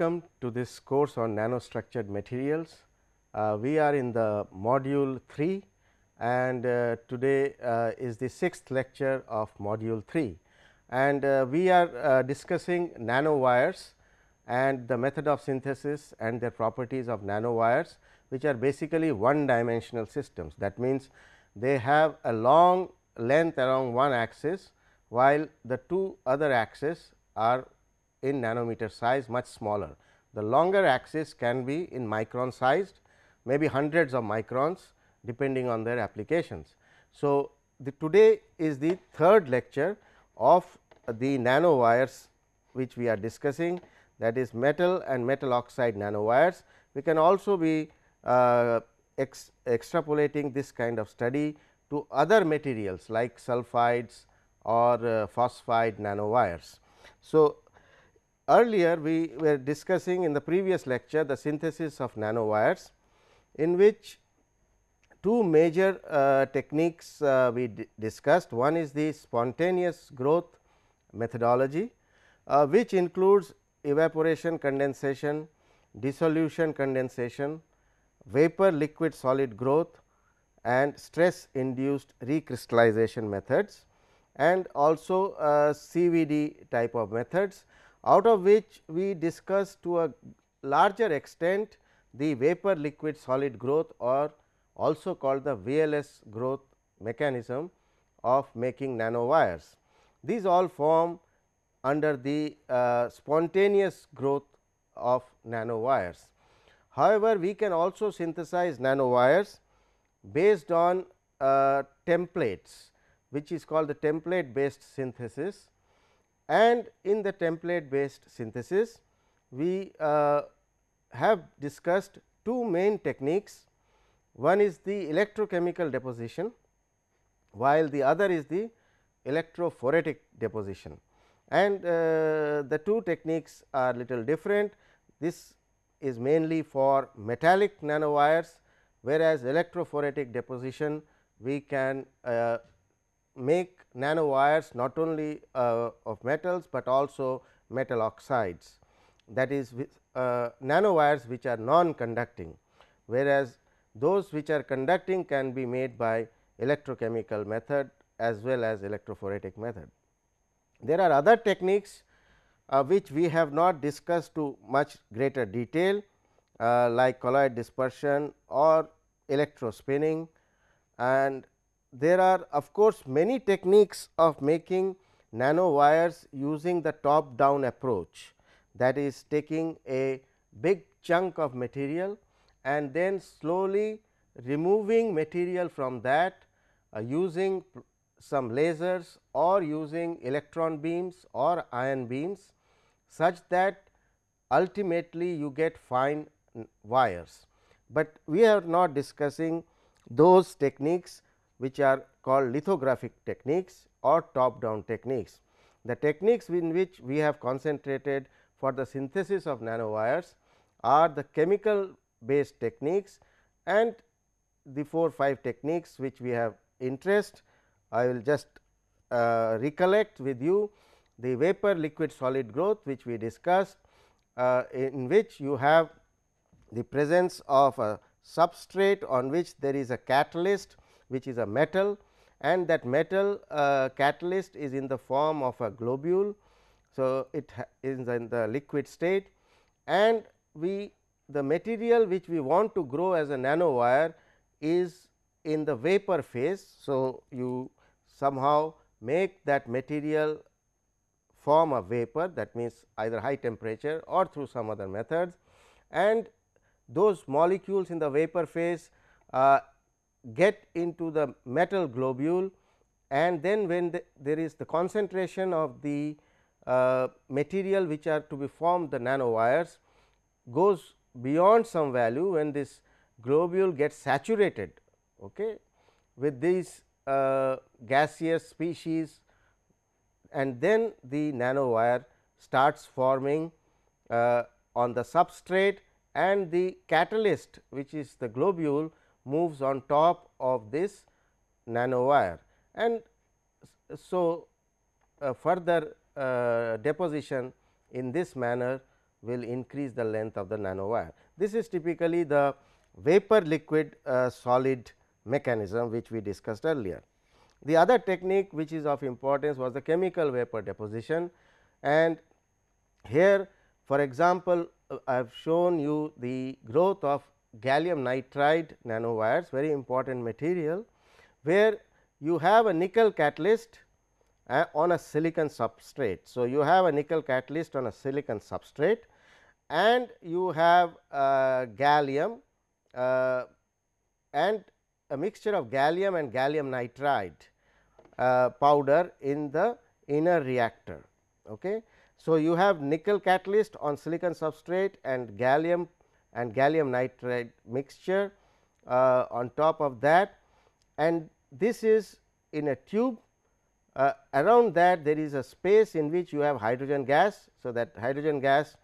welcome to this course on nanostructured materials. Uh, we are in the module 3 and uh, today uh, is the sixth lecture of module 3 and uh, we are uh, discussing nanowires and the method of synthesis and their properties of nanowires which are basically one dimensional systems. That means, they have a long length along one axis while the two other axes are in nanometer size much smaller. The longer axis can be in micron sized maybe hundreds of microns depending on their applications. So, the today is the third lecture of the nanowires which we are discussing that is metal and metal oxide nanowires. We can also be uh, ex extrapolating this kind of study to other materials like sulfides or uh, phosphide nanowires. So, earlier we were discussing in the previous lecture the synthesis of nanowires in which two major uh, techniques uh, we discussed. One is the spontaneous growth methodology, uh, which includes evaporation condensation, dissolution condensation, vapor liquid solid growth and stress induced recrystallization methods and also uh, CVD type of methods out of which we discuss to a larger extent the vapor liquid solid growth or also called the VLS growth mechanism of making nanowires. These all form under the uh, spontaneous growth of nanowires. However, we can also synthesize nanowires based on uh, templates which is called the template based synthesis and in the template based synthesis we uh, have discussed two main techniques. One is the electrochemical deposition while the other is the electrophoretic deposition and uh, the two techniques are little different. This is mainly for metallic nanowires whereas electrophoretic deposition we can uh, make nanowires not only uh, of metals, but also metal oxides that is uh, nanowires which are non conducting whereas those which are conducting can be made by electrochemical method as well as electrophoretic method. There are other techniques uh, which we have not discussed to much greater detail uh, like colloid dispersion or electrospinning and there are of course, many techniques of making nano wires using the top down approach that is taking a big chunk of material and then slowly removing material from that uh, using some lasers or using electron beams or ion beams such that ultimately you get fine wires. But we are not discussing those techniques which are called lithographic techniques or top down techniques. The techniques in which we have concentrated for the synthesis of nanowires are the chemical based techniques and the 4 5 techniques which we have interest. I will just uh, recollect with you the vapor liquid solid growth which we discussed uh, in which you have the presence of a substrate on which there is a catalyst which is a metal and that metal uh, catalyst is in the form of a globule. So, it is in the liquid state and we the material which we want to grow as a nanowire is in the vapor phase. So, you somehow make that material form a vapor that means either high temperature or through some other methods and those molecules in the vapor phase uh, get into the metal globule and then when the, there is the concentration of the uh, material which are to be formed the nanowires goes beyond some value when this globule gets saturated okay, with these uh, gaseous species and then the nanowire starts forming uh, on the substrate and the catalyst which is the globule moves on top of this nanowire and so uh, further uh, deposition in this manner will increase the length of the nanowire. This is typically the vapor liquid uh, solid mechanism which we discussed earlier. The other technique which is of importance was the chemical vapor deposition and here for example, uh, I have shown you the growth of gallium nitride nanowires very important material where you have a nickel catalyst uh, on a silicon substrate. So, you have a nickel catalyst on a silicon substrate and you have uh, gallium uh, and a mixture of gallium and gallium nitride uh, powder in the inner reactor. Okay. So, you have nickel catalyst on silicon substrate and gallium and gallium nitride mixture uh, on top of that. And this is in a tube. Uh, around that there is a space in which you have hydrogen gas. So, that hydrogen gas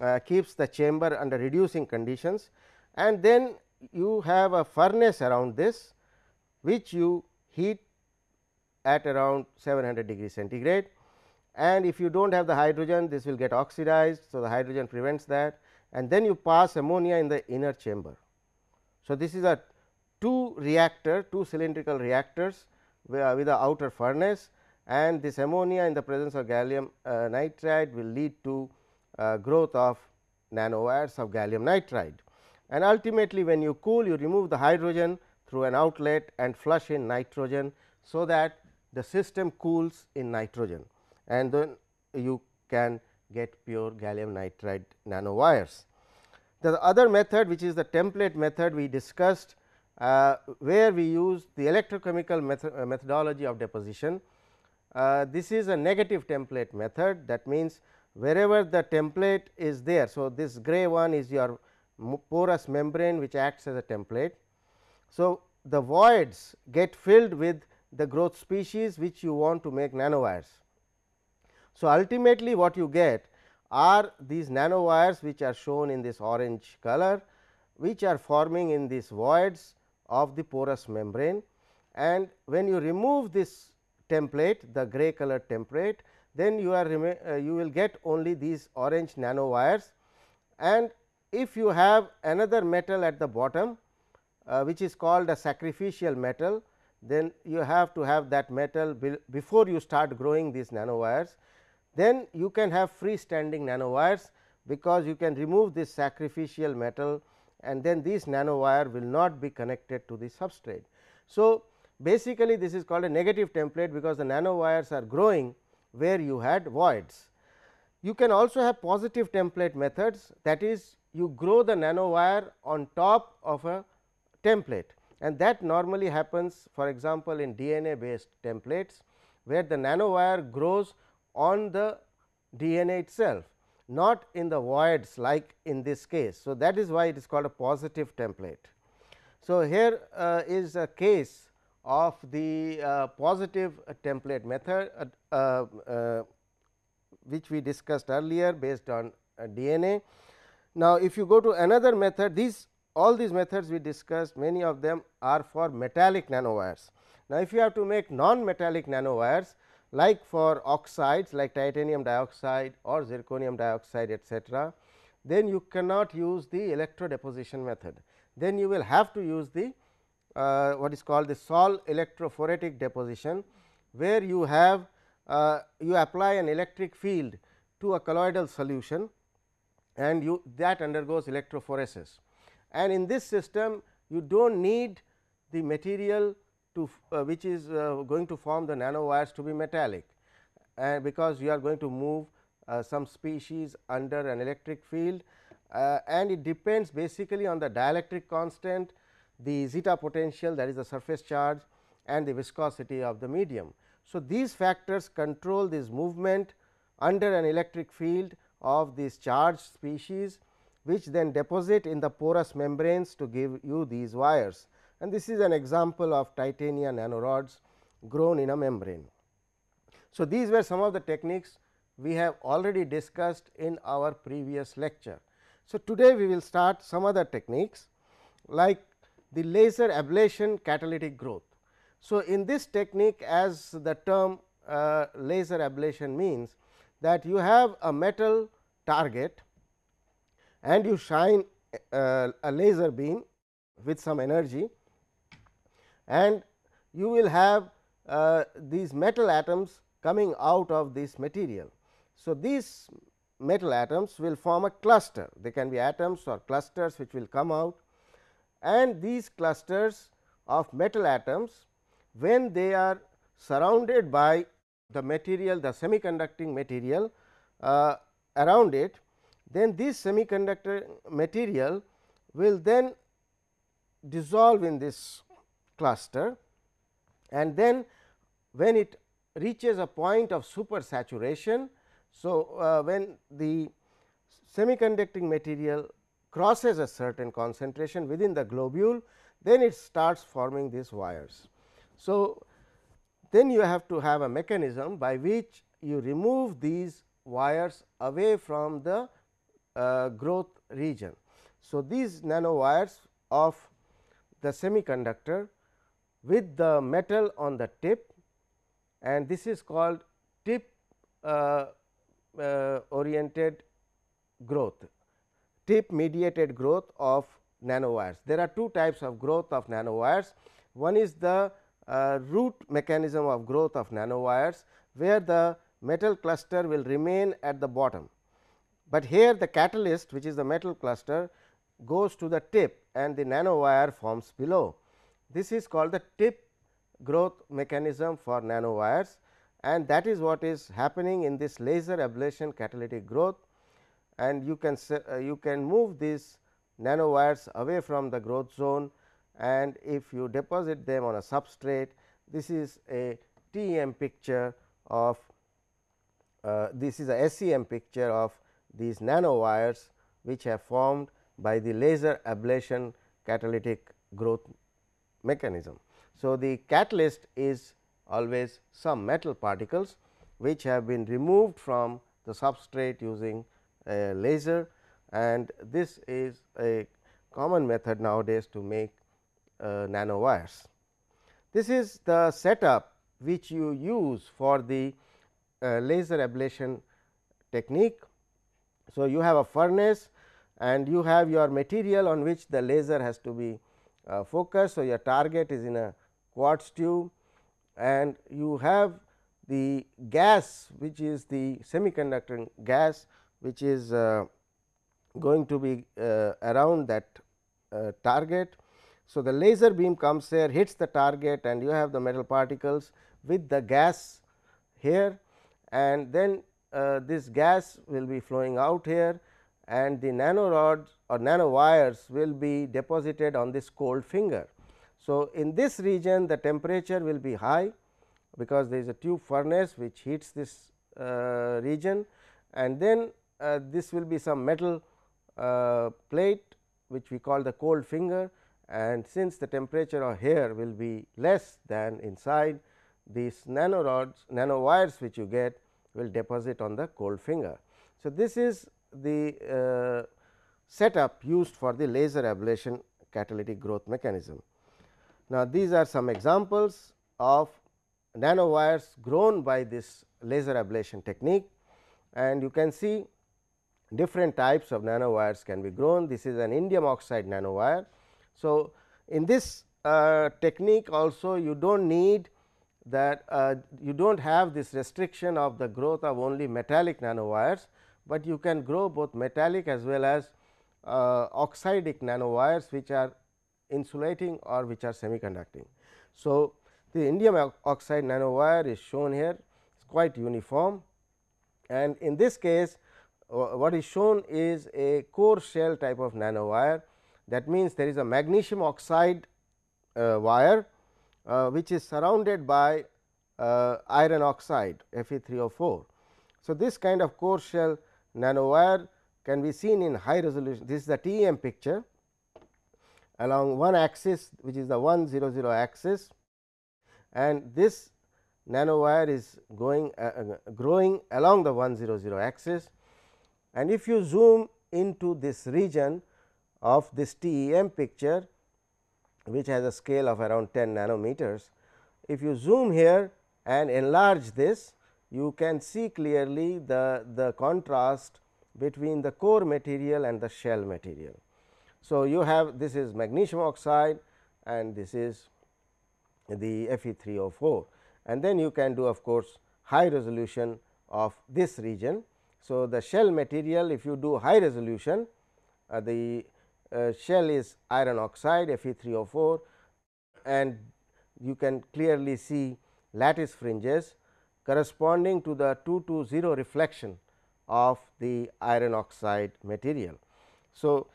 uh, keeps the chamber under reducing conditions. And then you have a furnace around this which you heat at around 700 degree centigrade. And if you do not have the hydrogen this will get oxidized. So, the hydrogen prevents that and then you pass ammonia in the inner chamber. So, this is a two reactor two cylindrical reactors with the outer furnace and this ammonia in the presence of gallium uh, nitride will lead to uh, growth of nanowires of gallium nitride. And ultimately when you cool you remove the hydrogen through an outlet and flush in nitrogen. So, that the system cools in nitrogen and then you can get pure gallium nitride nanowires. The other method which is the template method we discussed uh, where we use the electrochemical method, uh, methodology of deposition. Uh, this is a negative template method that means, wherever the template is there. So, this gray one is your porous membrane which acts as a template. So, the voids get filled with the growth species which you want to make nanowires. So, ultimately what you get are these nanowires which are shown in this orange color which are forming in these voids of the porous membrane. And when you remove this template the gray color template then you are uh, you will get only these orange nanowires and if you have another metal at the bottom uh, which is called a sacrificial metal then you have to have that metal be before you start growing these nanowires then you can have freestanding nanowires because you can remove this sacrificial metal and then this nanowire will not be connected to the substrate. So, basically this is called a negative template because the nanowires are growing where you had voids. You can also have positive template methods that is you grow the nanowire on top of a template and that normally happens for example, in DNA based templates where the nanowire grows on the DNA itself not in the voids like in this case. So, that is why it is called a positive template. So, here uh, is a case of the uh, positive template method uh, uh, uh which we discussed earlier based on uh, DNA. Now, if you go to another method these all these methods we discussed many of them are for metallic nanowires. Now, if you have to make non metallic nanowires like for oxides like titanium dioxide or zirconium dioxide etcetera, then you cannot use the electro deposition method. Then you will have to use the uh, what is called the Sol electrophoretic deposition, where you have uh, you apply an electric field to a colloidal solution and you that undergoes electrophoresis. And in this system you do not need the material to uh, which is uh, going to form the nanowires to be metallic and because you are going to move uh, some species under an electric field uh, and it depends basically on the dielectric constant, the zeta potential that is the surface charge and the viscosity of the medium. So, these factors control this movement under an electric field of these charged species which then deposit in the porous membranes to give you these wires and this is an example of titanium nanorods grown in a membrane. So, these were some of the techniques we have already discussed in our previous lecture. So, today we will start some other techniques like the laser ablation catalytic growth. So, in this technique as the term uh, laser ablation means that you have a metal target and you shine uh, a laser beam with some energy and you will have uh, these metal atoms coming out of this material. So, these metal atoms will form a cluster they can be atoms or clusters which will come out and these clusters of metal atoms when they are surrounded by the material the semiconducting material uh, around it then this semiconductor material will then dissolve in this cluster and then when it reaches a point of super saturation. So, uh, when the semiconducting material crosses a certain concentration within the globule, then it starts forming these wires. So, then you have to have a mechanism by which you remove these wires away from the uh, growth region. So, these nanowires of the semiconductor with the metal on the tip and this is called tip uh, uh, oriented growth, tip mediated growth of nanowires. There are two types of growth of nanowires. One is the uh, root mechanism of growth of nanowires, where the metal cluster will remain at the bottom, but here the catalyst which is the metal cluster goes to the tip and the nanowire forms below. This is called the tip growth mechanism for nanowires and that is what is happening in this laser ablation catalytic growth. And you can uh, you can move these nanowires away from the growth zone and if you deposit them on a substrate this is a TEM picture of uh, this is a SEM picture of these nanowires which have formed by the laser ablation catalytic growth mechanism. So, the catalyst is always some metal particles which have been removed from the substrate using a laser and this is a common method nowadays to make uh, nanowires. This is the setup which you use for the uh, laser ablation technique. So, you have a furnace and you have your material on which the laser has to be uh, focused. So, your target is in a quartz tube and you have the gas which is the semiconductor gas which is uh, going to be uh, around that uh, target. So, the laser beam comes here hits the target and you have the metal particles with the gas here and then uh, this gas will be flowing out here and the nanorods or nano wires will be deposited on this cold finger. So, in this region the temperature will be high because there is a tube furnace which heats this uh, region and then uh, this will be some metal uh, plate which we call the cold finger and since the temperature of here will be less than inside these nano rods nano wires which you get will deposit on the cold finger. So, this is the uh, setup used for the laser ablation catalytic growth mechanism. Now, these are some examples of nanowires grown by this laser ablation technique and you can see different types of nanowires can be grown. This is an indium oxide nanowire. So, in this uh, technique also you do not need that uh, you do not have this restriction of the growth of only metallic nanowires, but you can grow both metallic as well as uh, oxidic nanowires which are insulating or which are semiconducting. So, the indium oxide nanowire is shown here is quite uniform and in this case what is shown is a core shell type of nanowire that means there is a magnesium oxide uh, wire uh, which is surrounded by uh, iron oxide Fe3O4. So, this kind of core shell nanowire can be seen in high resolution this is the TEM picture along one axis which is the 1 0 0 axis and this nanowire is going uh, uh, growing along the 1 0 0 axis and if you zoom into this region of this TEM picture which has a scale of around 10 nanometers. If you zoom here and enlarge this you can see clearly the, the contrast between the core material and the shell material. So, you have this is magnesium oxide and this is the Fe3O4 and then you can do of course, high resolution of this region. So, the shell material if you do high resolution uh, the uh, shell is iron oxide Fe3O4 and you can clearly see lattice fringes corresponding to the 2 to 0 reflection of the iron oxide material. So,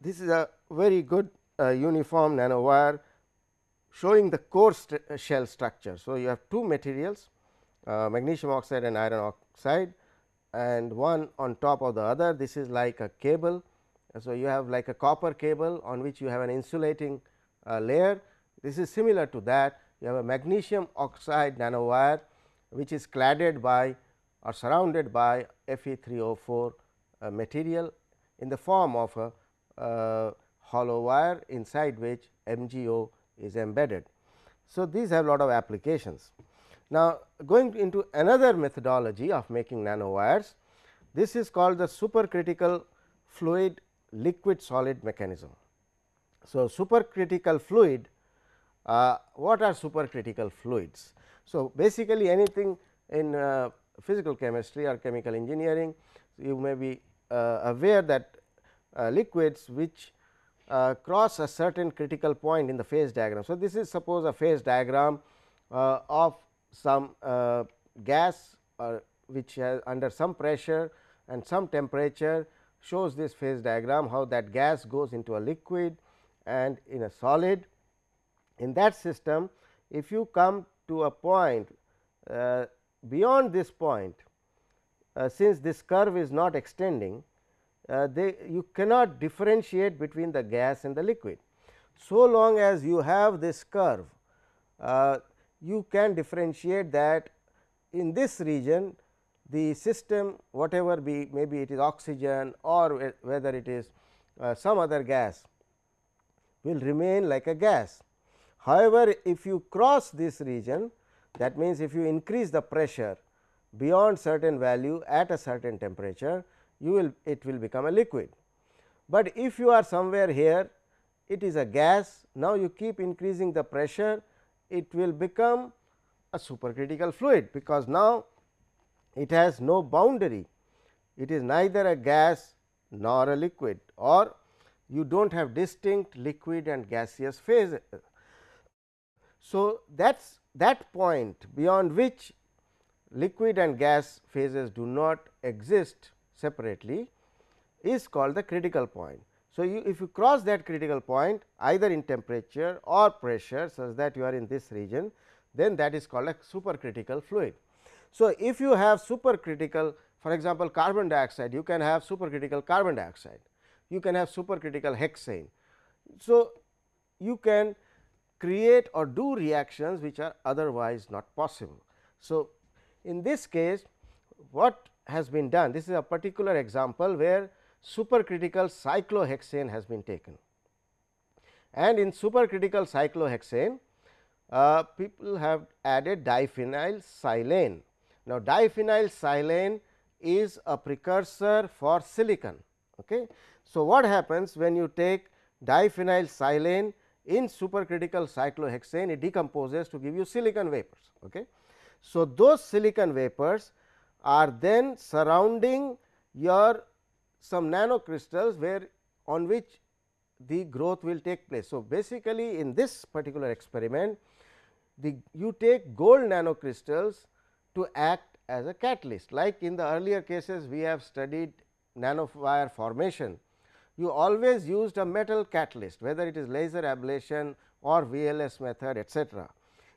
this is a very good uh, uniform nanowire showing the core st uh, shell structure. So, you have two materials uh, magnesium oxide and iron oxide and one on top of the other this is like a cable. So, you have like a copper cable on which you have an insulating uh, layer this is similar to that you have a magnesium oxide nanowire which is cladded by or surrounded by Fe3O4 uh, material in the form of a uh, hollow wire inside which MgO is embedded. So, these have lot of applications. Now, going into another methodology of making nanowires, this is called the supercritical fluid liquid solid mechanism. So, supercritical fluid uh, what are supercritical fluids? So, basically anything in uh, physical chemistry or chemical engineering, you may be uh, aware that uh, liquids which uh, cross a certain critical point in the phase diagram. So, this is suppose a phase diagram uh, of some gas which has under some pressure and some temperature shows this phase diagram how that gas goes into a liquid and in a solid in that system if you come to a point uh, beyond this point uh, since this curve is not extending uh, they you cannot differentiate between the gas and the liquid. So long as you have this curve uh, you can differentiate that in this region the system whatever be maybe it is oxygen or whether it is uh, some other gas will remain like a gas However, if you cross this region that means, if you increase the pressure beyond certain value at a certain temperature you will it will become a liquid. But if you are somewhere here it is a gas now you keep increasing the pressure it will become a supercritical fluid because now it has no boundary it is neither a gas nor a liquid or you do not have distinct liquid and gaseous phase so, that is that point beyond which liquid and gas phases do not exist separately is called the critical point. So, you if you cross that critical point either in temperature or pressure such that you are in this region then that is called a supercritical fluid. So, if you have supercritical for example, carbon dioxide you can have supercritical carbon dioxide, you can have supercritical hexane. So, you can create or do reactions which are otherwise not possible. So, in this case what has been done this is a particular example where supercritical cyclohexane has been taken and in supercritical cyclohexane uh, people have added diphenyl silane. Now, diphenyl silane is a precursor for silicon. Okay. So, what happens when you take diphenyl silane in supercritical cyclohexane it decomposes to give you silicon vapors. Okay. So, those silicon vapors are then surrounding your some nanocrystals where on which the growth will take place. So, basically in this particular experiment the you take gold nanocrystals to act as a catalyst like in the earlier cases we have studied nanowire formation you always used a metal catalyst whether it is laser ablation or VLS method etcetera.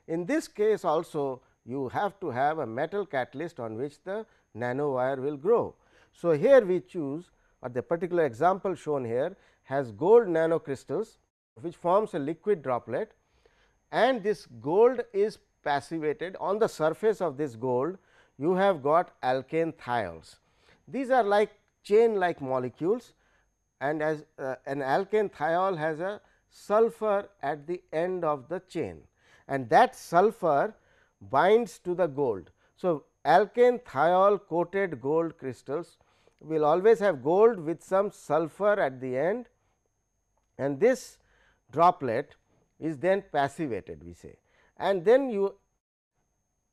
In this case also you have to have a metal catalyst on which the nanowire will grow. So, here we choose or the particular example shown here has gold nanocrystals which forms a liquid droplet and this gold is passivated on the surface of this gold you have got alkane thiols. These are like chain like molecules and as uh, an alkane thiol has a sulfur at the end of the chain and that sulfur binds to the gold. So, alkane thiol coated gold crystals will always have gold with some sulfur at the end and this droplet is then passivated we say and then you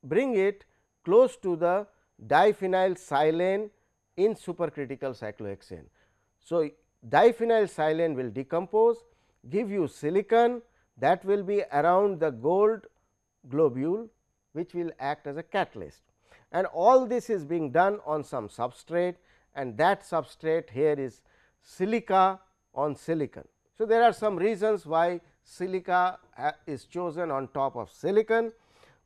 bring it close to the diphenyl silane in supercritical cyclohexane. So, diphenyl silane will decompose give you silicon that will be around the gold globule which will act as a catalyst and all this is being done on some substrate and that substrate here is silica on silicon. So, there are some reasons why silica uh, is chosen on top of silicon,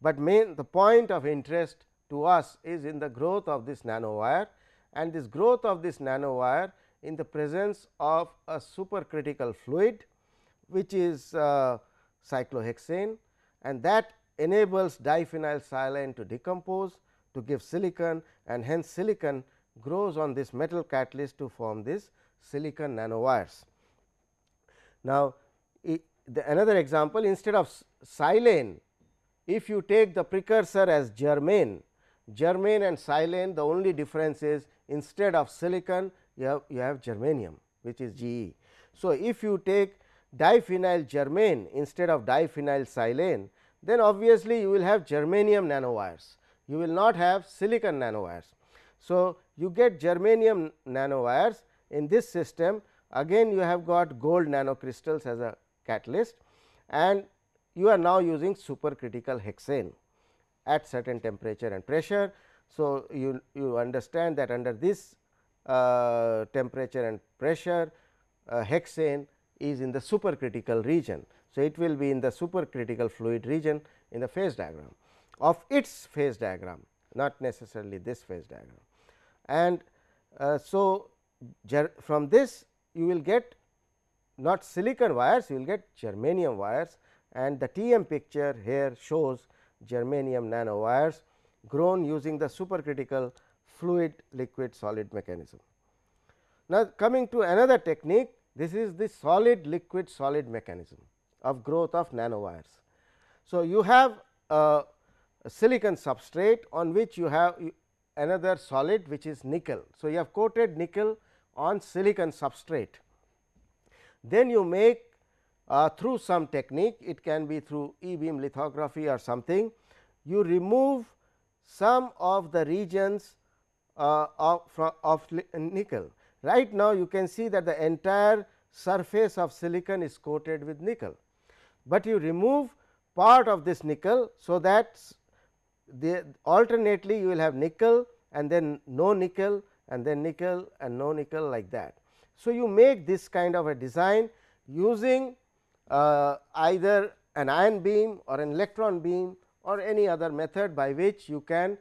but main the point of interest to us is in the growth of this nanowire and this growth of this nanowire in the presence of a supercritical fluid which is uh, cyclohexane and that enables diphenyl silane to decompose to give silicon and hence silicon grows on this metal catalyst to form this silicon nanowires. Now, the another example instead of silane, if you take the precursor as germane, germane and silane the only difference is instead of silicon you have, you have germanium which is GE. So, if you take diphenyl germane instead of diphenyl silane, then obviously you will have germanium nanowires, you will not have silicon nanowires. So, you get germanium nanowires in this system again you have got gold nanocrystals as a catalyst and you are now using supercritical hexane at certain temperature and pressure. So, you, you understand that under this uh, temperature and pressure uh, hexane is in the supercritical region. So, it will be in the supercritical fluid region in the phase diagram of its phase diagram not necessarily this phase diagram. And uh, so, from this you will get not silicon wires, you will get germanium wires and the TEM picture here shows germanium nanowires grown using the supercritical fluid liquid solid mechanism. Now, coming to another technique this is the solid liquid solid mechanism of growth of nanowires. So, you have a, a silicon substrate on which you have another solid which is nickel. So, you have coated nickel on silicon substrate then you make uh, through some technique it can be through e beam lithography or something you remove some of the regions of, of nickel. Right now, you can see that the entire surface of silicon is coated with nickel, but you remove part of this nickel. So, that the alternately you will have nickel and then no nickel and then nickel and no nickel like that. So, you make this kind of a design using uh, either an ion beam or an electron beam or any other method by which you can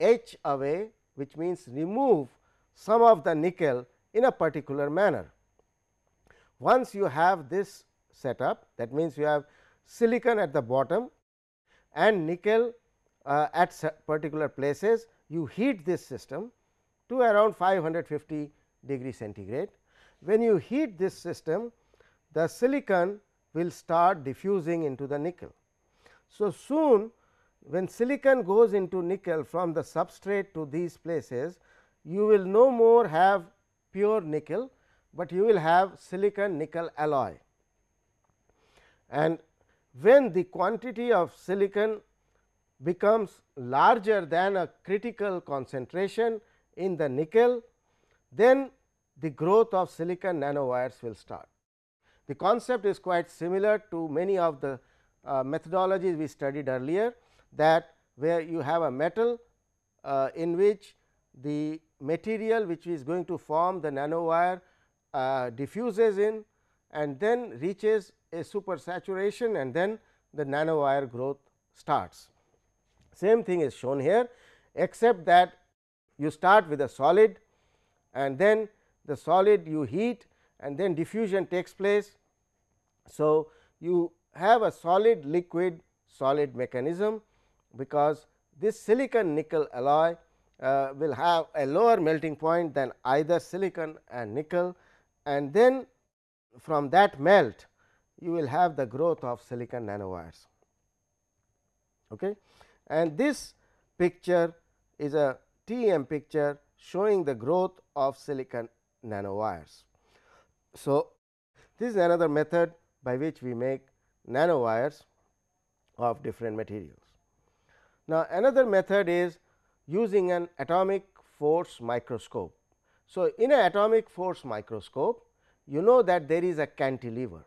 etch away which means remove some of the nickel in a particular manner. Once you have this setup that means, you have silicon at the bottom and nickel uh, at particular places you heat this system to around 550 degree centigrade when you heat this system, the silicon will start diffusing into the nickel. So, soon when silicon goes into nickel from the substrate to these places, you will no more have pure nickel, but you will have silicon nickel alloy. And when the quantity of silicon becomes larger than a critical concentration in the nickel, then the growth of silicon nanowires will start. The concept is quite similar to many of the uh, methodologies we studied earlier that where you have a metal uh, in which the material which is going to form the nanowire uh, diffuses in and then reaches a super saturation and then the nanowire growth starts. Same thing is shown here except that you start with a solid and then the solid you heat and then diffusion takes place. So, you have a solid liquid solid mechanism because this silicon nickel alloy uh, will have a lower melting point than either silicon and nickel and then from that melt you will have the growth of silicon nanowires. Okay. And this picture is a TEM picture showing the growth of silicon nanowires. So, this is another method by which we make nanowires of different materials. Now, another method is using an atomic force microscope. So, in an atomic force microscope, you know that there is a cantilever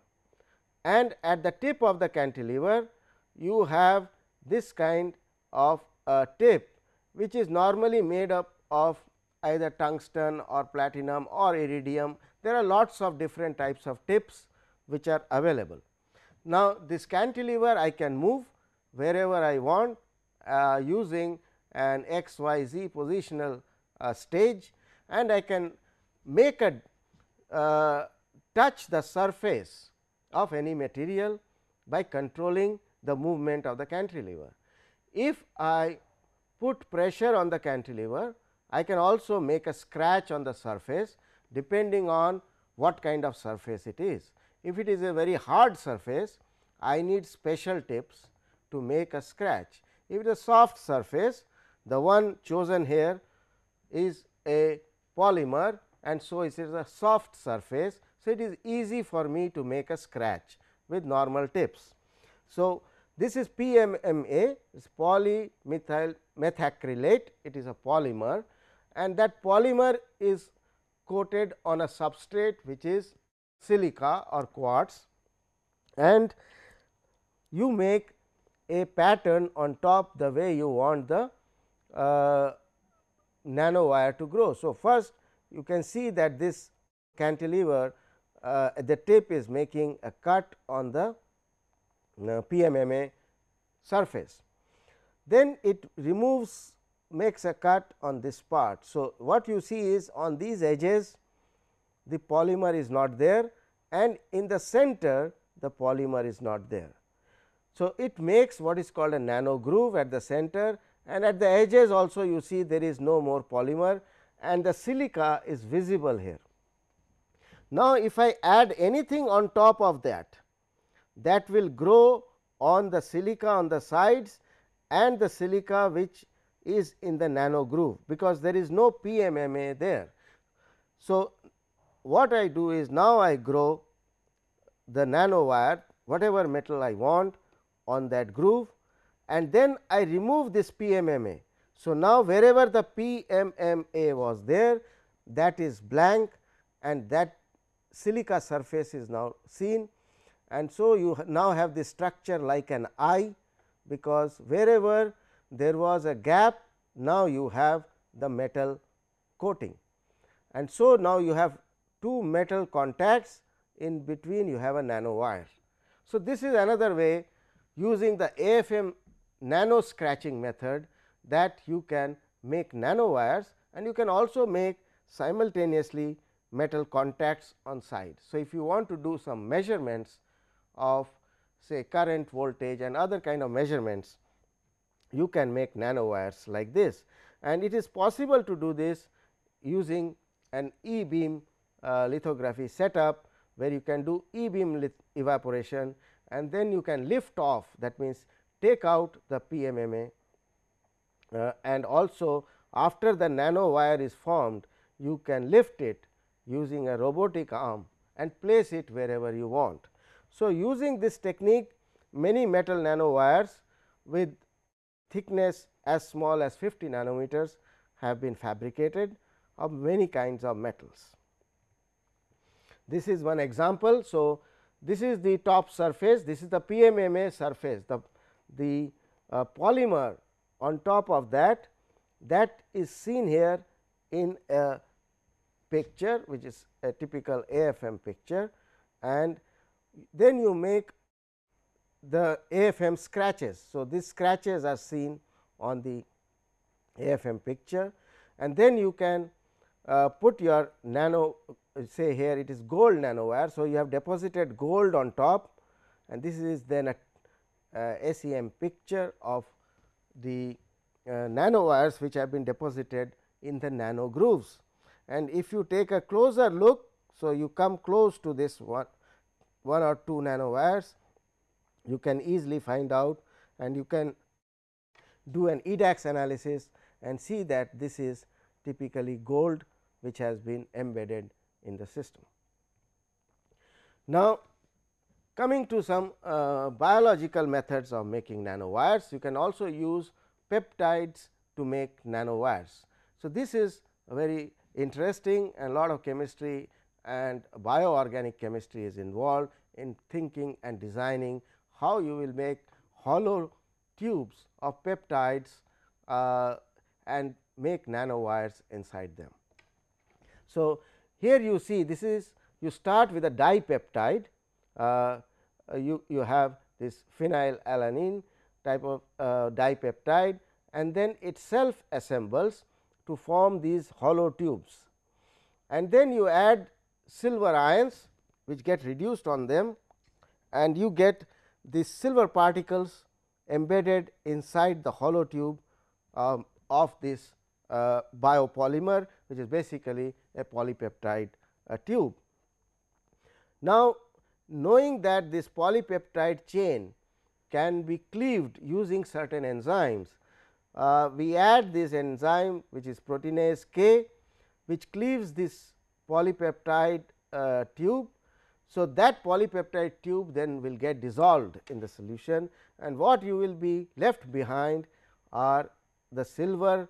and at the tip of the cantilever, you have this kind of a tip, which is normally made up of either tungsten or platinum or iridium. There are lots of different types of tips which are available. Now, this cantilever I can move wherever I want using an x y z positional uh, stage and I can make a uh, touch the surface of any material by controlling the movement of the cantilever. If I put pressure on the cantilever, I can also make a scratch on the surface depending on what kind of surface it is. If it is a very hard surface, I need special tips to make a scratch. If it is a soft surface, the one chosen here is a polymer and so it is a soft surface. So, it is easy for me to make a scratch with normal tips. So, this is PMMA is polymethyl methacrylate it is a polymer and that polymer is coated on a substrate which is silica or quartz and you make a pattern on top the way you want the uh, nanowire to grow. So, first you can see that this cantilever uh, the tip is making a cut on the uh, PMMA surface. Then it removes makes a cut on this part. So, what you see is on these edges the polymer is not there and in the center the polymer is not there. So, it makes what is called a nano groove at the center and at the edges also you see there is no more polymer and the silica is visible here. Now, if I add anything on top of that, that will grow on the silica on the sides and the silica which is in the nano groove, because there is no PMMA there. So, what I do is now I grow the nano wire whatever metal I want on that groove and then I remove this PMMA. So, now wherever the PMMA was there that is blank and that silica surface is now seen and so you now have the structure like an eye because wherever there was a gap now you have the metal coating and so now you have two metal contacts in between you have a nano wire. So, this is another way using the AFM nano scratching method that you can make nano wires and you can also make simultaneously metal contacts on side. So, if you want to do some measurements of say current voltage and other kind of measurements, you can make nano wires like this and it is possible to do this using an e beam uh, lithography setup where you can do e beam evaporation and then you can lift off that means take out the PMMA uh, and also after the nano wire is formed you can lift it using a robotic arm and place it wherever you want. So, using this technique many metal nanowires with thickness as small as 50 nanometers have been fabricated of many kinds of metals. This is one example. So, this is the top surface, this is the PMMA surface, the, the uh, polymer on top of that. That is seen here in a picture which is a typical AFM picture. And then you make the AFM scratches. So, these scratches are seen on the AFM picture. And then you can uh, put your nano say here it is gold nanowire. So, you have deposited gold on top and this is then a uh, SEM picture of the uh, nanowires which have been deposited in the nano grooves. And if you take a closer look, so you come close to this one, one or two nanowires, you can easily find out and you can do an EDAX analysis and see that this is typically gold which has been embedded in the system. Now, coming to some uh, biological methods of making nanowires, you can also use peptides to make nanowires. So, this is very interesting and lot of chemistry and bioorganic chemistry is involved in thinking and designing how you will make hollow tubes of peptides uh, and make nanowires inside them. So, here you see this is you start with a dipeptide, uh, you, you have this phenylalanine type of uh, dipeptide and then it self assembles to form these hollow tubes. And then you add silver ions which get reduced on them and you get these silver particles embedded inside the hollow tube um, of this uh, biopolymer which is basically a polypeptide uh, tube. Now, knowing that this polypeptide chain can be cleaved using certain enzymes, uh, we add this enzyme which is proteinase K which cleaves this polypeptide uh, tube. So, that polypeptide tube then will get dissolved in the solution and what you will be left behind are the silver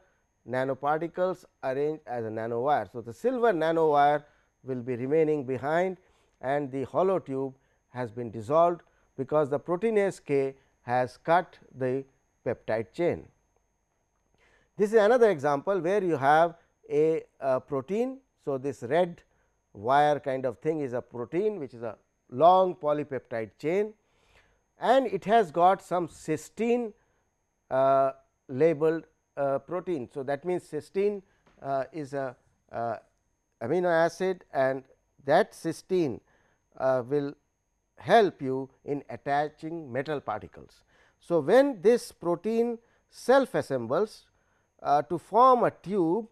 nanoparticles arranged as a nanowire. So, the silver nanowire will be remaining behind and the hollow tube has been dissolved because the proteinase K has cut the peptide chain. This is another example where you have a, a protein. So, this red wire kind of thing is a protein which is a long polypeptide chain and it has got some cysteine uh, labeled protein. So, that means cysteine uh, is a uh, amino acid and that cysteine uh, will help you in attaching metal particles. So, when this protein self assembles uh, to form a tube,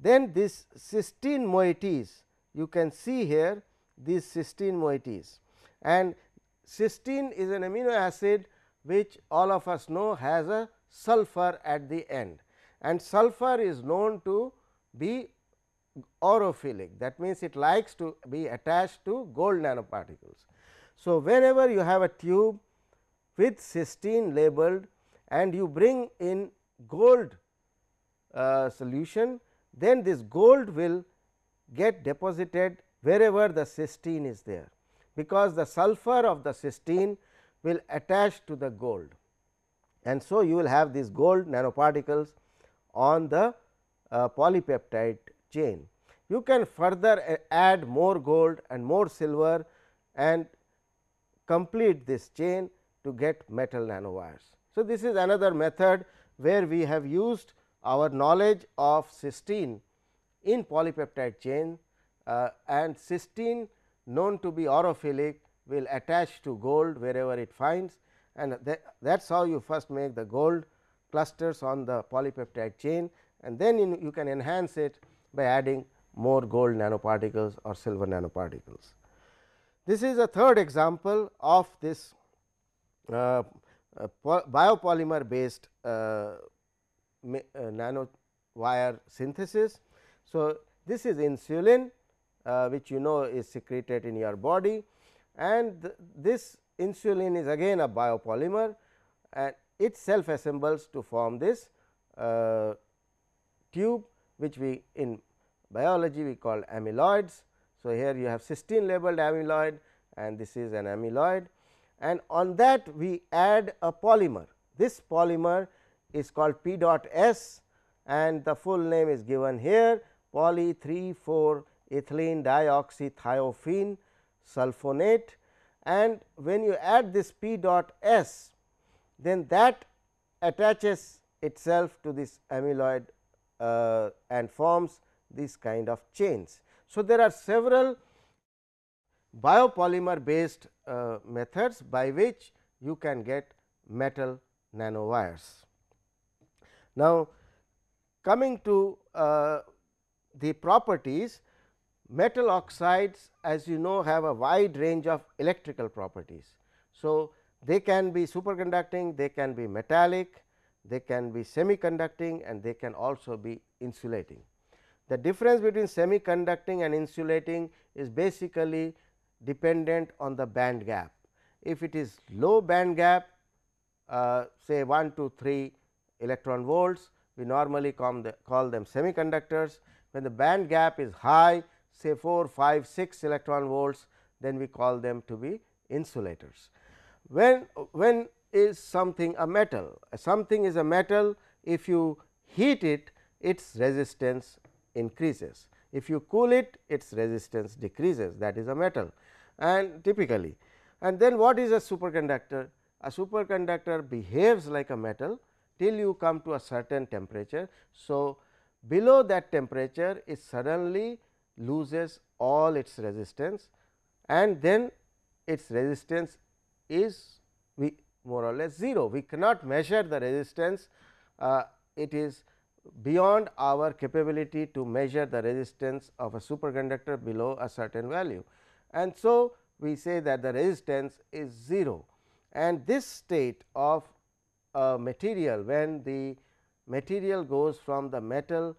then this cysteine moieties you can see here these cysteine moieties and cysteine is an amino acid which all of us know has a sulfur at the end and sulfur is known to be aurophilic that means, it likes to be attached to gold nanoparticles. So, whenever you have a tube with cysteine labeled and you bring in gold uh, solution, then this gold will get deposited wherever the cysteine is there, because the sulfur of the cysteine will attach to the gold. And so, you will have these gold nanoparticles on the uh, polypeptide chain. You can further uh, add more gold and more silver and complete this chain to get metal nanowires. So, this is another method where we have used our knowledge of cysteine in polypeptide chain uh, and cysteine known to be aurophilic will attach to gold wherever it finds and that is how you first make the gold clusters on the polypeptide chain and then in, you can enhance it by adding more gold nanoparticles or silver nanoparticles. This is a third example of this uh, uh, biopolymer based uh, uh, nano wire synthesis. So, this is insulin uh, which you know is secreted in your body and th this insulin is again a biopolymer and it self assembles to form this uh, tube which we in biology we call amyloids. So, here you have cysteine labeled amyloid and this is an amyloid and on that we add a polymer. This polymer is called P dot S and the full name is given here poly 3 4 ethylene dioxythiophene sulfonate and when you add this P dot S then that attaches itself to this amyloid uh, and forms these kind of chains. So, there are several biopolymer based uh, methods by which you can get metal nanowires. Now, coming to uh, the properties metal oxides as you know have a wide range of electrical properties. So, they can be superconducting, they can be metallic, they can be semiconducting and they can also be insulating. The difference between semiconducting and insulating is basically dependent on the band gap. If it is low band gap uh, say 1 to 3 electron volts, we normally call, the, call them semiconductors. When the band gap is high say 4, 5, 6 electron volts, then we call them to be insulators. When, when is something a metal? Something is a metal if you heat it its resistance increases. If you cool it its resistance decreases that is a metal and typically and then what is a superconductor? A superconductor behaves like a metal till you come to a certain temperature. So, below that temperature it suddenly loses all its resistance and then its resistance is we more or less 0. We cannot measure the resistance, uh, it is beyond our capability to measure the resistance of a superconductor below a certain value. And so, we say that the resistance is 0 and this state of a material when the material goes from the metal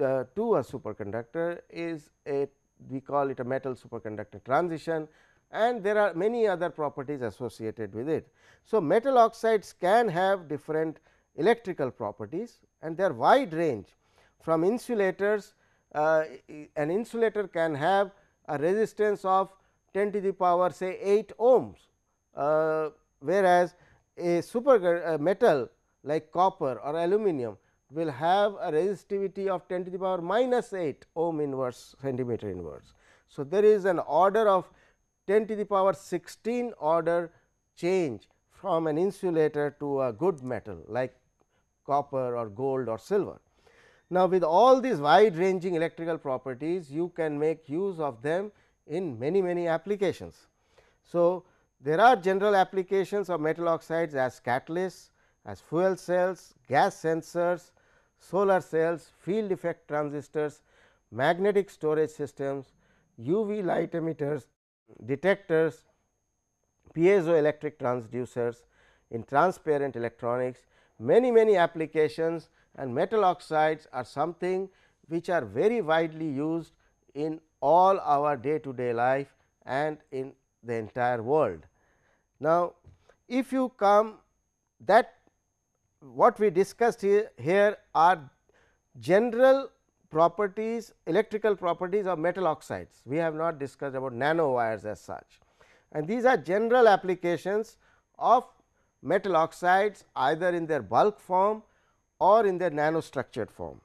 uh, to a superconductor is a we call it a metal superconductor transition and there are many other properties associated with it. So, metal oxides can have different electrical properties and they are wide range from insulators uh, an insulator can have a resistance of 10 to the power say 8 ohms, uh, whereas, a super metal like copper or aluminum will have a resistivity of 10 to the power minus 8 ohm inverse centimeter inverse. So, there is an order of 10 to the power 16 order change from an insulator to a good metal like copper or gold or silver. Now, with all these wide ranging electrical properties you can make use of them in many many applications. So, there are general applications of metal oxides as catalysts, as fuel cells, gas sensors, solar cells, field effect transistors, magnetic storage systems, UV light emitters, detectors, piezoelectric transducers, in transparent electronics, many many applications and metal oxides are something which are very widely used in all our day to day life and in the entire world. Now, if you come that what we discussed here, are general properties electrical properties of metal oxides. We have not discussed about nanowires as such and these are general applications of metal oxides either in their bulk form or in their nanostructured form.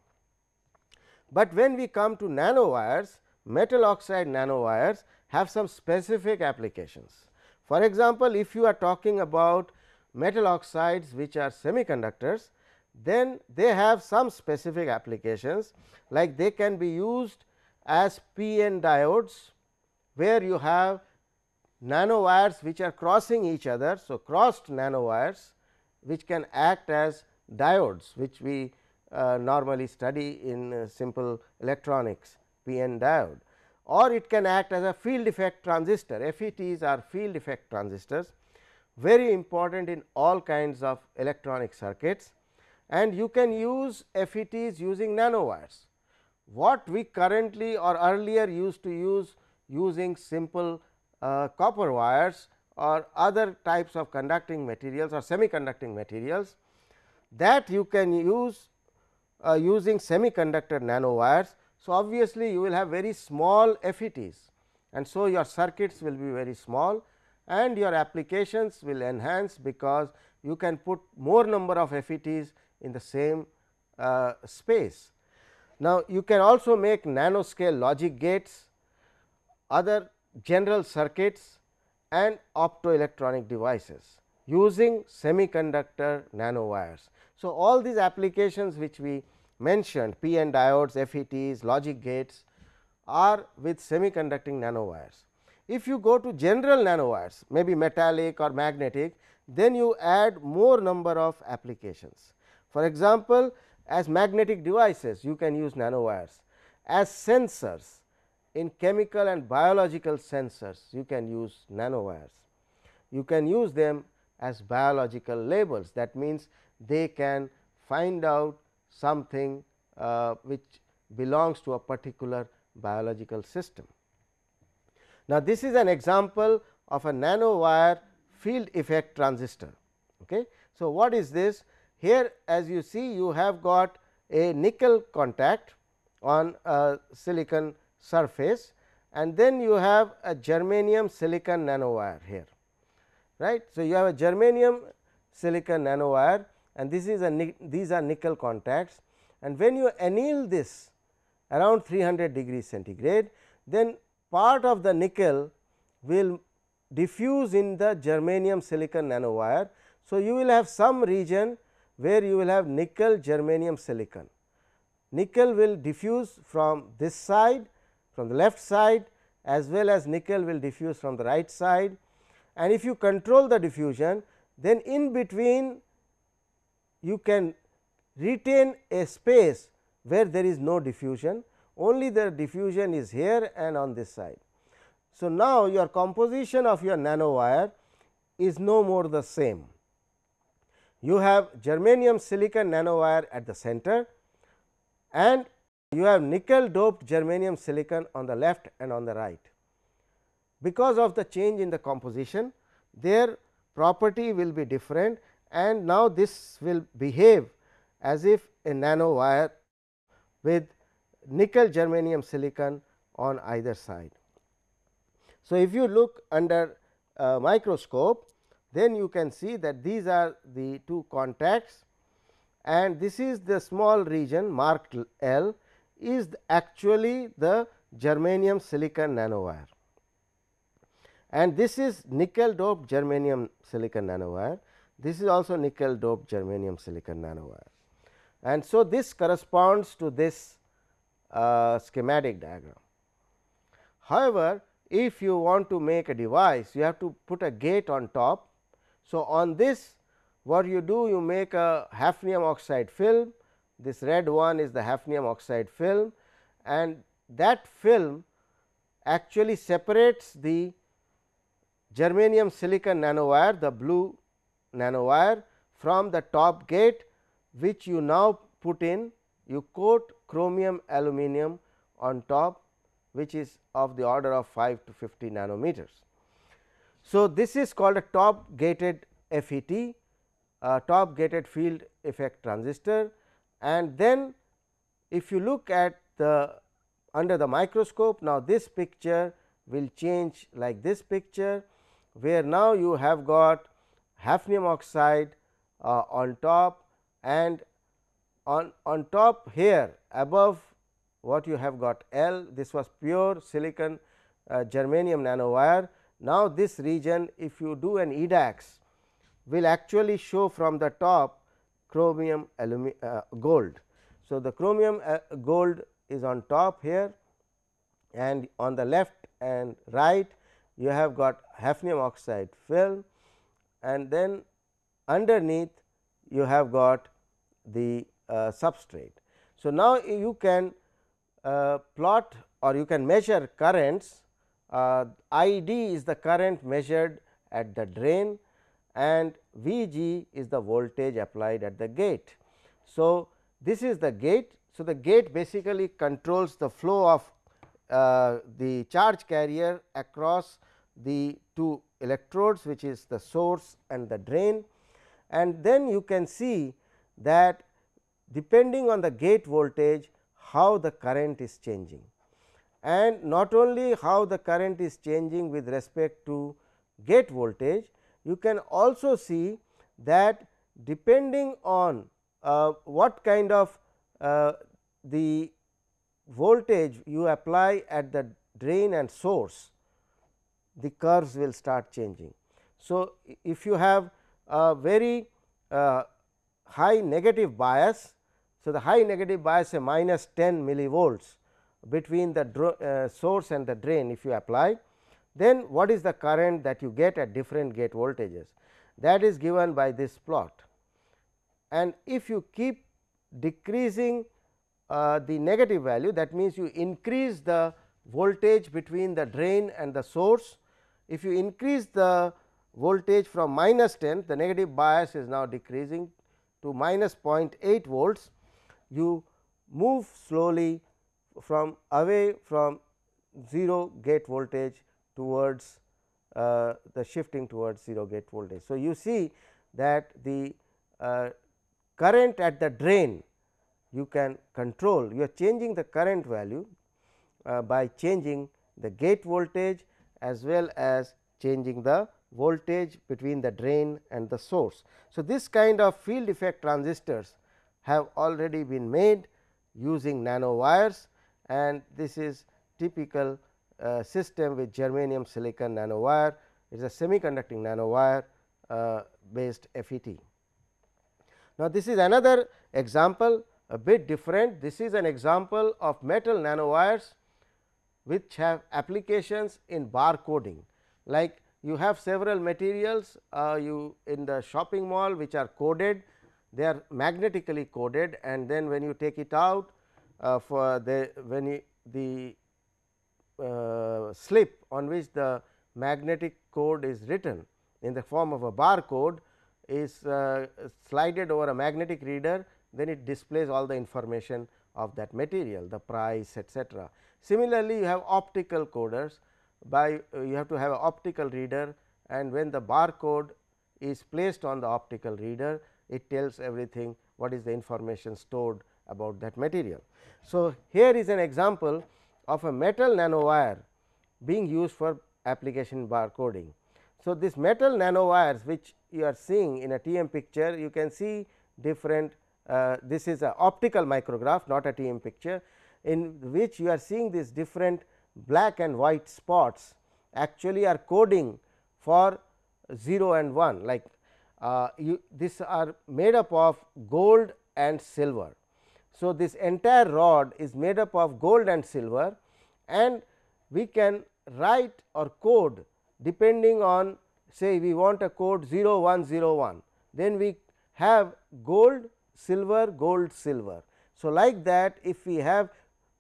But when we come to nanowires, metal oxide nanowires have some specific applications. For example, if you are talking about metal oxides which are semiconductors, then they have some specific applications like they can be used as p-n diodes, where you have nanowires which are crossing each other. So, crossed nanowires which can act as diodes which we uh, normally study in uh, simple electronics p-n diode or it can act as a field effect transistor FETs are field effect transistors very important in all kinds of electronic circuits and you can use FETs using nanowires. What we currently or earlier used to use using simple uh, copper wires or other types of conducting materials or semiconducting materials that you can use uh, using semiconductor nanowires. So, obviously, you will have very small FETs and so your circuits will be very small and your applications will enhance because you can put more number of FETs in the same uh, space. Now, you can also make nanoscale logic gates, other general circuits and optoelectronic devices using semiconductor nanowires. So, all these applications which we mentioned p-n diodes, FETs, logic gates are with semiconducting nanowires. If you go to general nanowires maybe metallic or magnetic then you add more number of applications. For example, as magnetic devices you can use nanowires as sensors in chemical and biological sensors you can use nanowires. You can use them as biological labels that means they can find out something uh, which belongs to a particular biological system. Now, this is an example of a nanowire field effect transistor. Okay. So, what is this? Here as you see you have got a nickel contact on a silicon surface and then you have a germanium silicon nanowire here right. So, you have a germanium silicon nanowire and this is a these are nickel contacts and when you anneal this around 300 degree centigrade then part of the nickel will diffuse in the germanium silicon nanowire. So, you will have some region where you will have nickel germanium silicon. Nickel will diffuse from this side from the left side as well as nickel will diffuse from the right side and if you control the diffusion then in between you can retain a space where there is no diffusion only the diffusion is here and on this side. So, now your composition of your nanowire is no more the same. You have germanium silicon nanowire at the center and you have nickel doped germanium silicon on the left and on the right. Because of the change in the composition their property will be different and now this will behave as if a nanowire with nickel germanium silicon on either side. So, if you look under a microscope then you can see that these are the two contacts and this is the small region marked L is actually the germanium silicon nanowire and this is nickel doped germanium silicon nanowire. This is also nickel doped germanium silicon nanowire. And so, this corresponds to this uh, schematic diagram. However, if you want to make a device you have to put a gate on top. So, on this what you do you make a hafnium oxide film this red one is the hafnium oxide film and that film actually separates the germanium silicon nanowire the blue nanowire from the top gate which you now put in you coat chromium aluminum on top which is of the order of 5 to 50 nanometers. So, this is called a top gated FET top gated field effect transistor and then if you look at the under the microscope now this picture will change like this picture where now you have got hafnium oxide uh, on top and on, on top here above what you have got L this was pure silicon uh, germanium nanowire. Now, this region if you do an EDAX will actually show from the top chromium uh, gold. So, the chromium uh, gold is on top here and on the left and right you have got hafnium oxide film and then underneath you have got the substrate. So, now you can uh, plot or you can measure currents uh, I d is the current measured at the drain and V g is the voltage applied at the gate. So, this is the gate. So, the gate basically controls the flow of uh, the charge carrier across the two electrodes which is the source and the drain and then you can see that depending on the gate voltage how the current is changing and not only how the current is changing with respect to gate voltage you can also see that depending on uh, what kind of uh, the voltage you apply at the drain and source, the curves will start changing. So, if you have a very uh, high negative bias, so the high negative bias say minus 10 millivolts between the uh, source and the drain if you apply, then what is the current that you get at different gate voltages that is given by this plot. And if you keep decreasing uh, the negative value that means, you increase the voltage between the drain and the source. If you increase the voltage from minus 10 the negative bias is now decreasing to minus 0.8 volts you move slowly from away from 0 gate voltage towards uh, the shifting towards 0 gate voltage. So, you see that the uh, current at the drain you can control you are changing the current value uh, by changing the gate voltage as well as changing the voltage between the drain and the source. So, this kind of field effect transistors have already been made using nanowires and this is typical uh, system with germanium silicon nanowire. It is a semiconducting nanowire uh, based FET. Now, this is another example a bit different. This is an example of metal nanowires which have applications in bar coding. Like you have several materials uh, you in the shopping mall which are coded they are magnetically coded and then when you take it out uh, for the when you, the uh, slip on which the magnetic code is written in the form of a barcode is uh, slided over a magnetic reader then it displays all the information of that material the price etcetera. Similarly, you have optical coders by uh, you have to have an optical reader and when the barcode is placed on the optical reader it tells everything what is the information stored about that material. So, here is an example of a metal nanowire being used for application barcoding. So, this metal nanowires which you are seeing in a TEM picture you can see different uh, this is a optical micrograph not a TEM picture in which you are seeing these different black and white spots actually are coding for 0 and 1 like uh, you these are made up of gold and silver. So, this entire rod is made up of gold and silver and we can write or code depending on say we want a code 0101 then we have gold silver gold silver. So, like that if we have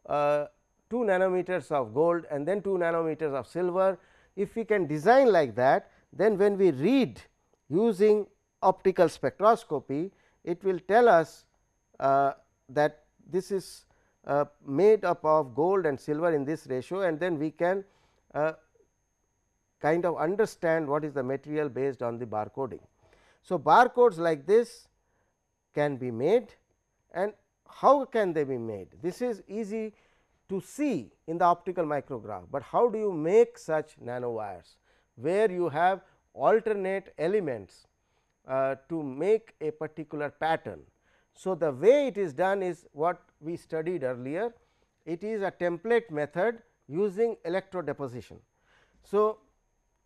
uh, 2 nanometers of gold and then 2 nanometers of silver if we can design like that then when we read using optical spectroscopy it will tell us uh, that this is uh, made up of gold and silver in this ratio and then we can uh, kind of understand what is the material based on the barcoding. So, barcodes like this can be made and how can they be made? This is easy to see in the optical micrograph, but how do you make such nanowires where you have alternate elements uh, to make a particular pattern. So, the way it is done is what we studied earlier it is a template method using electro deposition. So,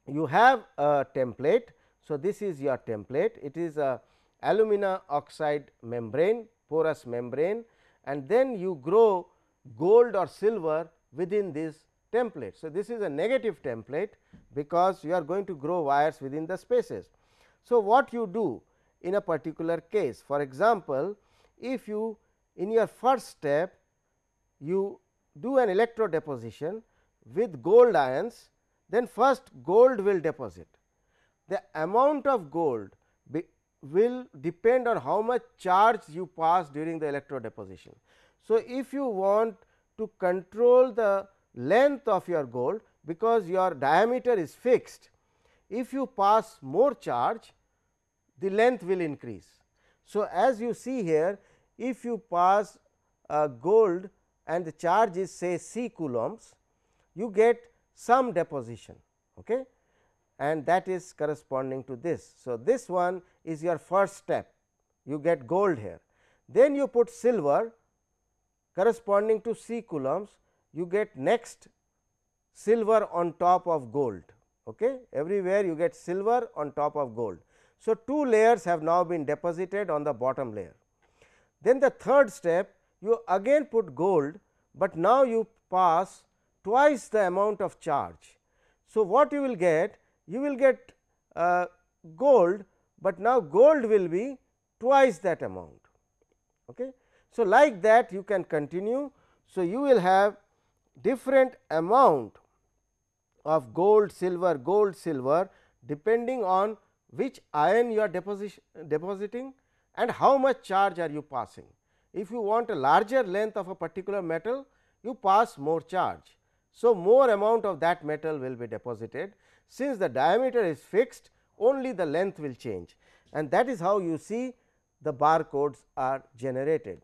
you have a template. So, this is your template it is a alumina oxide membrane porous membrane and then you grow gold or silver within this template. So, this is a negative template because you are going to grow wires within the spaces. So, what you do in a particular case for example, if you in your first step you do an electro deposition with gold ions then first gold will deposit. The amount of gold will depend on how much charge you pass during the electro deposition. So, if you want to control the length of your gold because your diameter is fixed, if you pass more charge the length will increase. So, as you see here if you pass uh, gold and the charge is say c coulombs you get some deposition okay and that is corresponding to this. So, this one is your first step you get gold here then you put silver corresponding to c coulombs you get next silver on top of gold okay? Everywhere you get silver on top of gold. So two layers have now been deposited on the bottom layer. Then the third step you again put gold but now you pass twice the amount of charge. So what you will get? You will get uh, gold but now gold will be twice that amount okay? So like that you can continue. So you will have different amount of gold silver gold silver depending on which ion you are depositing and how much charge are you passing. If you want a larger length of a particular metal you pass more charge. So, more amount of that metal will be deposited since the diameter is fixed only the length will change and that is how you see the barcodes are generated.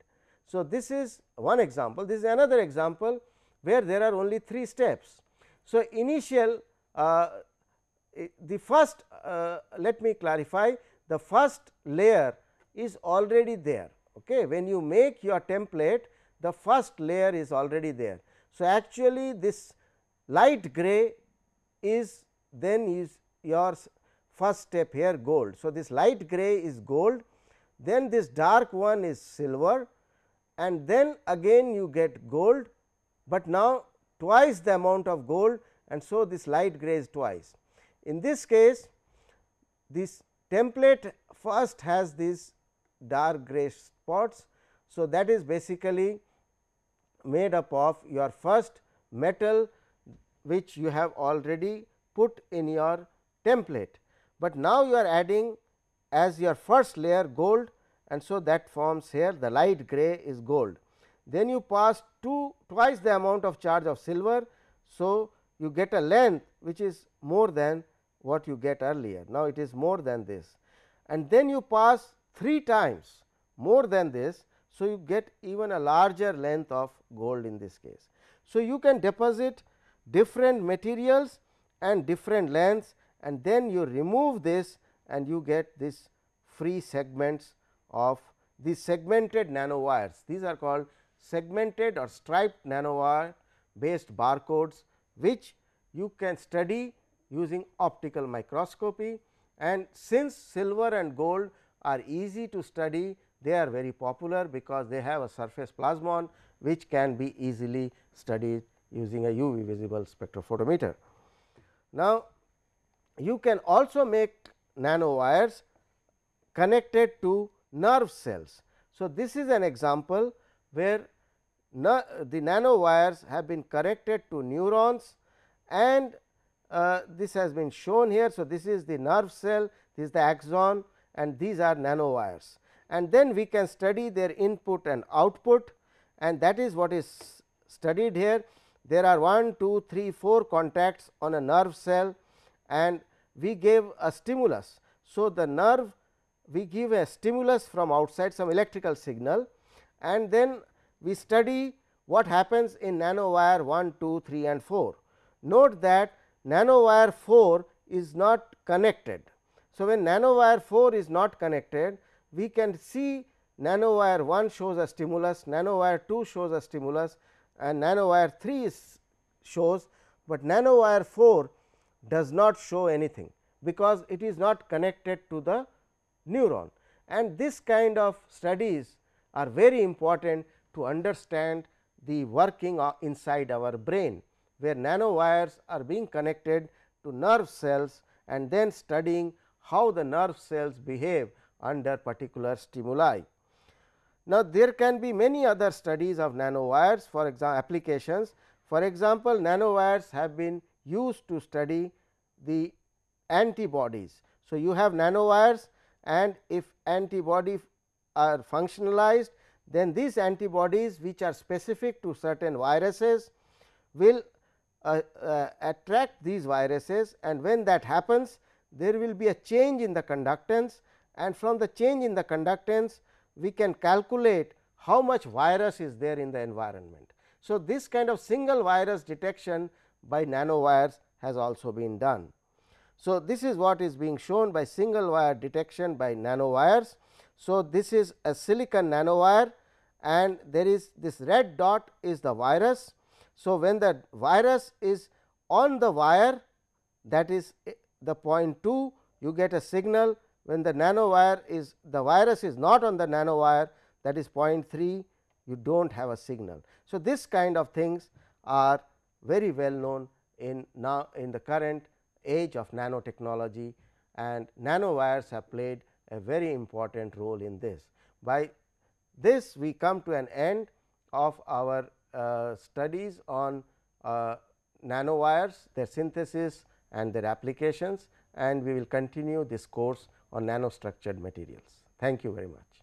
So, this is one example this is another example where there are only 3 steps. So, initial uh, the first uh, let me clarify the first layer is already there okay. when you make your template the first layer is already there. So, actually this light gray is then is your first step here gold. So, this light gray is gold then this dark one is silver and then again you get gold, but now twice the amount of gold and so this light gray is twice. In this case this template first has these dark gray spots. So, that is basically made up of your first metal which you have already put in your template, but now you are adding as your first layer gold and so that forms here the light gray is gold. Then you pass two twice the amount of charge of silver. So, you get a length which is more than what you get earlier. Now, it is more than this and then you pass 3 times more than this. So, you get even a larger length of gold in this case. So, you can deposit different materials and different lengths and then you remove this and you get this free segments of these segmented nanowires. These are called segmented or striped nanowire based barcodes, which you can study using optical microscopy and since silver and gold are easy to study they are very popular because they have a surface plasmon which can be easily studied using a UV visible spectrophotometer. Now, you can also make nanowires connected to nerve cells. So, this is an example where the nanowires have been connected to neurons and uh, this has been shown here. So, this is the nerve cell, this is the axon and these are nanowires and then we can study their input and output and that is what is studied here. There are 1, 2, 3, 4 contacts on a nerve cell and we gave a stimulus. So, the nerve we give a stimulus from outside some electrical signal and then we study what happens in nanowire 1, 2, 3 and 4. Note that nanowire 4 is not connected. So, when nanowire 4 is not connected, we can see nanowire 1 shows a stimulus, nanowire 2 shows a stimulus and nanowire 3 is shows, but nanowire 4 does not show anything, because it is not connected to the neuron and this kind of studies are very important to understand the working inside our brain, where nanowires are being connected to nerve cells and then studying how the nerve cells behave under particular stimuli. Now, there can be many other studies of nanowires for example, applications. For example, nanowires have been used to study the antibodies. So, you have nanowires and if antibody are functionalized then these antibodies which are specific to certain viruses will uh, uh, attract these viruses and when that happens there will be a change in the conductance and from the change in the conductance we can calculate how much virus is there in the environment. So, this kind of single virus detection by nanowires has also been done. So, this is what is being shown by single wire detection by nanowires. So, this is a silicon nanowire and there is this red dot is the virus. So, when the virus is on the wire that is eh, the point 2 you get a signal when the nanowire is the virus is not on the nanowire that is 0.3 you do not have a signal. So, this kind of things are very well known in now in the current age of nanotechnology and nanowires have played a very important role in this. By this we come to an end of our uh, studies on uh, nanowires, their synthesis and their applications and we will continue this course on nanostructured materials. Thank you very much.